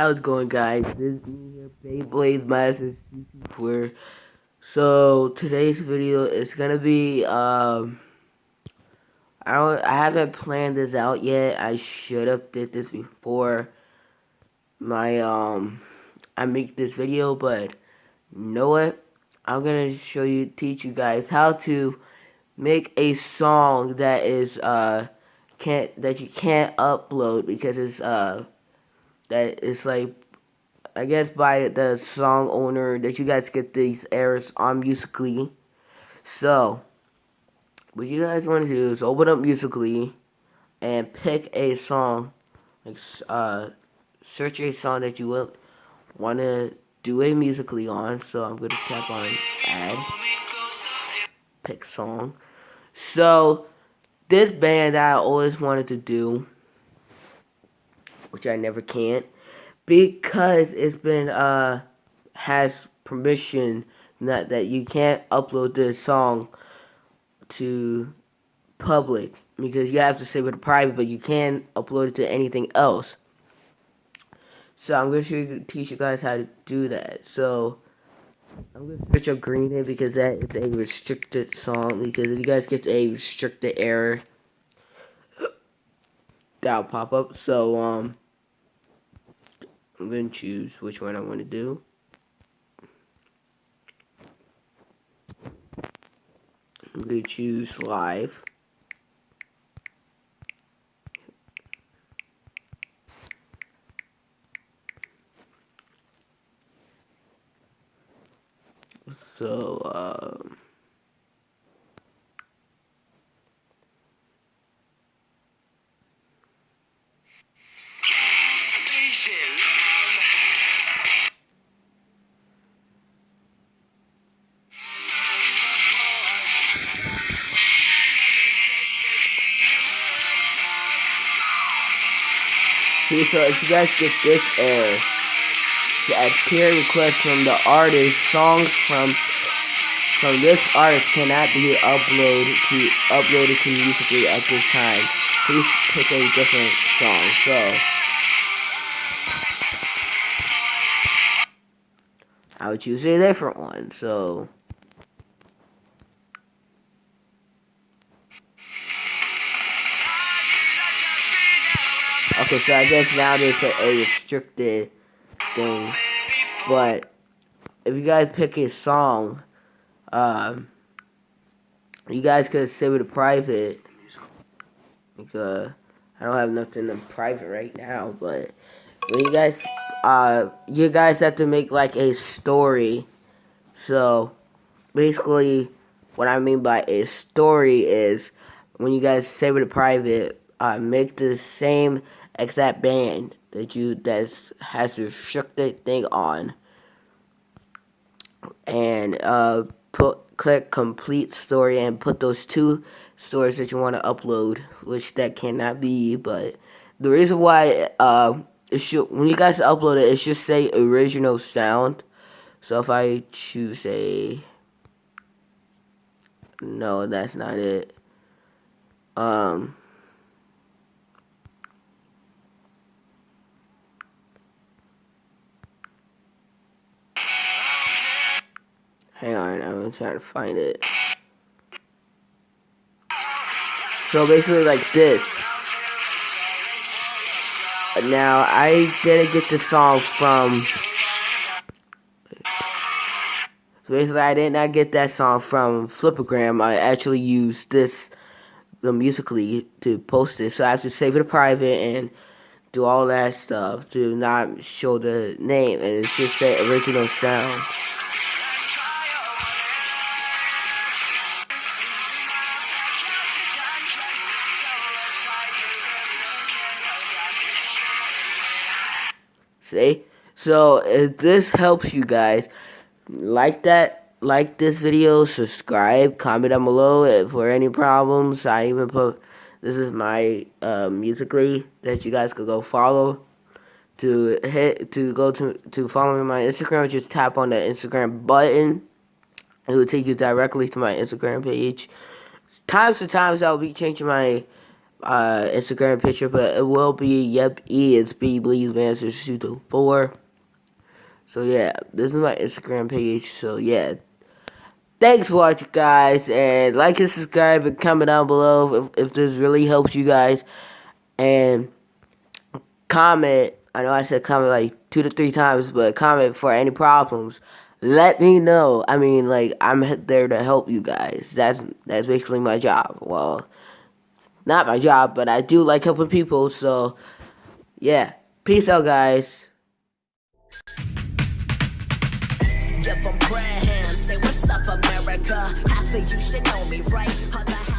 How's it going, guys? This is me here, Beyblade Masters CC4. So today's video is gonna be um. I don't. I haven't planned this out yet. I should have did this before my um. I make this video, but you know what? I'm gonna show you, teach you guys how to make a song that is uh can't that you can't upload because it's uh that it's like I guess by the song owner that you guys get these errors on Musically. So what you guys want to do is open up Musically and pick a song. Like uh search a song that you will want to do a musically on. So I'm gonna tap on add. Pick song so this band that I always wanted to do which I never can't because it's been uh has permission not that you can't upload this song to public because you have to save it private but you can't upload it to anything else so I'm going to teach you guys how to do that. So I'm to switch up Green Day because that is a restricted song. Because if you guys get a restricted error, that'll pop up. So um, I'm to choose which one I want to do. I'm to choose live. So, um, See, so if you guys get this error, a peer request from the artist, songs from from this artist cannot be uploaded to uploaded to musically at this time. Please pick a different song. So I would choose a different one. So Okay, so I guess now there's a restricted thing. But if you guys pick a song um, you guys could save it private because I don't have nothing in private right now. But when you guys, uh, you guys have to make like a story. So basically, what I mean by a story is when you guys save it a private, uh, make the same exact band that you that has restricted thing on, and uh put click complete story and put those two stories that you want to upload, which that cannot be. But the reason why uh, it should when you guys upload it, it should say original sound. So if I choose a no, that's not it. Um. Hang on, I'm trying to find it. So basically like this. Now, I didn't get the song from... So basically, I did not get that song from Flipagram. I actually used this, the Musically, to post it. So I have to save it private and do all that stuff to not show the name. And just say original sound. See? So if this helps you guys, like that, like this video, subscribe, comment down below if for any problems. I even put this is my uh, musically that you guys could go follow. To hit to go to to follow me on my Instagram, just tap on the Instagram button. It will take you directly to my Instagram page. times to times I'll be changing my uh, Instagram picture, but it will be yep e it's b bleeds masters two four. So yeah, this is my Instagram page. So yeah, thanks for watching, guys, and like and subscribe and comment down below if, if this really helps you guys, and comment. I know I said comment like two to three times, but comment for any problems. Let me know. I mean, like I'm there to help you guys. That's that's basically my job. Well, not my job, but I do like helping people. So yeah, peace out, guys. Give them prayer hands, say what's up, America. Half of you should know me, right?